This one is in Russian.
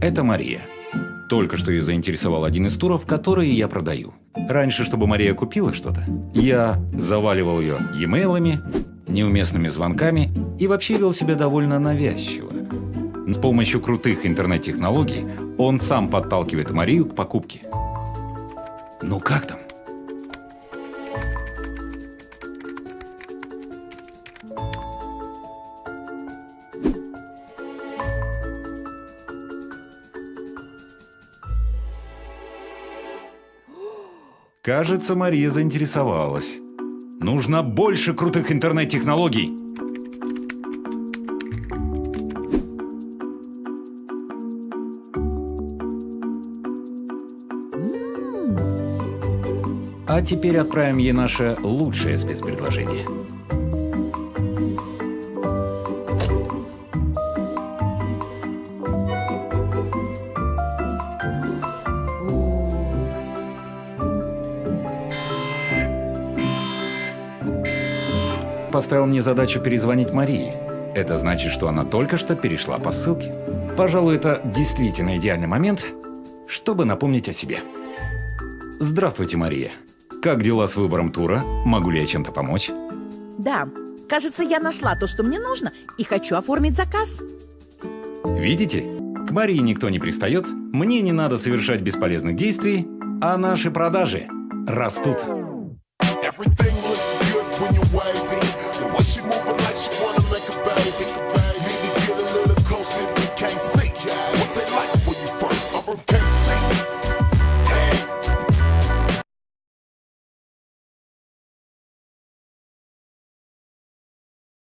Это Мария. Только что ее заинтересовал один из туров, которые я продаю. Раньше, чтобы Мария купила что-то, я заваливал ее e-mail'ами, неуместными звонками и вообще вел себя довольно навязчиво. С помощью крутых интернет-технологий он сам подталкивает Марию к покупке. Ну как там? Кажется, Мария заинтересовалась. Нужно больше крутых интернет-технологий. А теперь отправим ей наше лучшее спецпредложение. Поставил мне задачу перезвонить Марии. Это значит, что она только что перешла по ссылке. Пожалуй, это действительно идеальный момент, чтобы напомнить о себе. Здравствуйте, Мария. Как дела с выбором тура? Могу ли я чем-то помочь? Да, кажется, я нашла то, что мне нужно, и хочу оформить заказ. Видите? К Марии никто не пристает, мне не надо совершать бесполезных действий, а наши продажи растут. Everything spade. Hate to get a little closer if we can't see what they